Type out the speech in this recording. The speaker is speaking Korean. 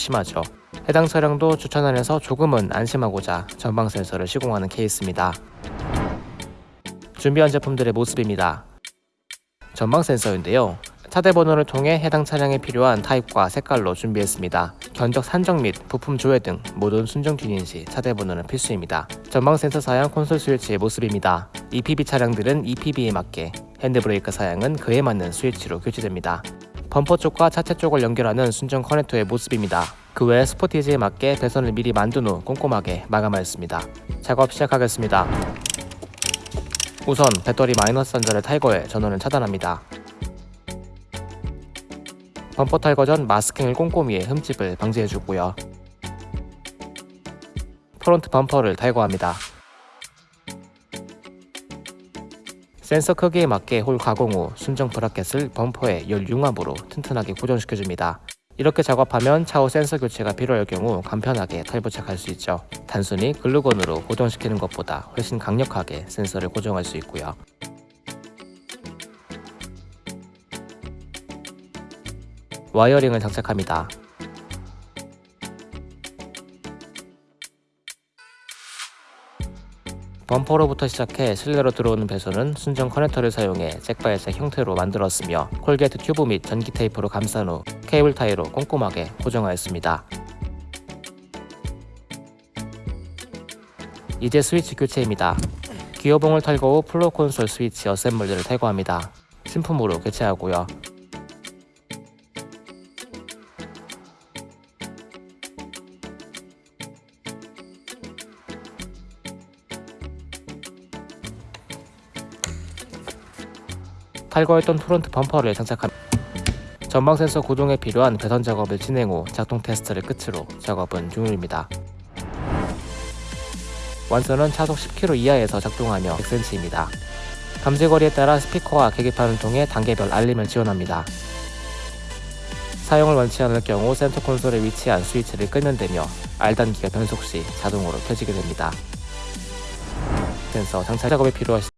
심하죠. 해당 차량도 주차난에서 조금은 안심하고자 전방 센서를 시공하는 케이스입니다. 준비한 제품들의 모습입니다. 전방 센서인데요. 차대 번호를 통해 해당 차량에 필요한 타입과 색깔로 준비했습니다. 견적 산정 및 부품 조회 등 모든 순정 튜닝 시 차대 번호는 필수입니다. 전방 센서 사양 콘솔 스위치의 모습입니다. EPB 차량들은 EPB에 맞게 핸드브레이크 사양은 그에 맞는 스위치로 교체됩니다. 범퍼 쪽과 차체 쪽을 연결하는 순정 커넥터의 모습입니다. 그 외 스포티지에 맞게 배선을 미리 만든 후 꼼꼼하게 마감하였습니다. 작업 시작하겠습니다. 우선 배터리 마이너스 단자를 탈거해 전원을 차단합니다. 범퍼 탈거 전 마스킹을 꼼꼼히 해 흠집을 방지해주고요. front 범퍼를 탈거합니다. 센서 크기에 맞게 홀 가공 후 순정 브라켓을 범퍼에 열 융합으로 튼튼하게 고정시켜줍니다. 이렇게 작업하면 차후 센서 교체가 필요할 경우 간편하게 탈부착할 수 있죠. 단순히 글루건으로 고정시키는 것보다 훨씬 강력하게 센서를 고정할 수 있고요. wiring을 장착합니다. 범퍼로부터 시작해 실내로 들어오는 배선은 순정 커넥터를 사용해 jack by jack 형태로 만들었으며 corrugate 튜브 및 전기 테이프로 감싼 후 케이블 타이로 꼼꼼하게 고정하였습니다. 이제 스위치 교체입니다. 기어봉을 탈거 후 플로어 콘솔 스위치 assembly를 탈거합니다. 신품으로 교체하고요. 탈거했던 프론트 범퍼를 장착합니다. 전방 센서 고정에 필요한 배선 작업을 진행 후 작동 테스트를 끝으로 작업은 종료입니다. 완선은 차속 10km 이하에서 작동하며 100cm입니다. 감지거리에 따라 스피커와 계기판을 통해 단계별 알림을 지원합니다. 사용을 원치 않을 경우 센터 콘솔에 위치한 스위치를 끄면 되며 R단 기어 변속 시 자동으로 켜지게 됩니다. 센서 장착 작업에 필요하시